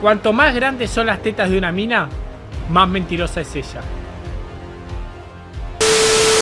Cuanto más grandes son las tetas de una mina, más mentirosa es ella.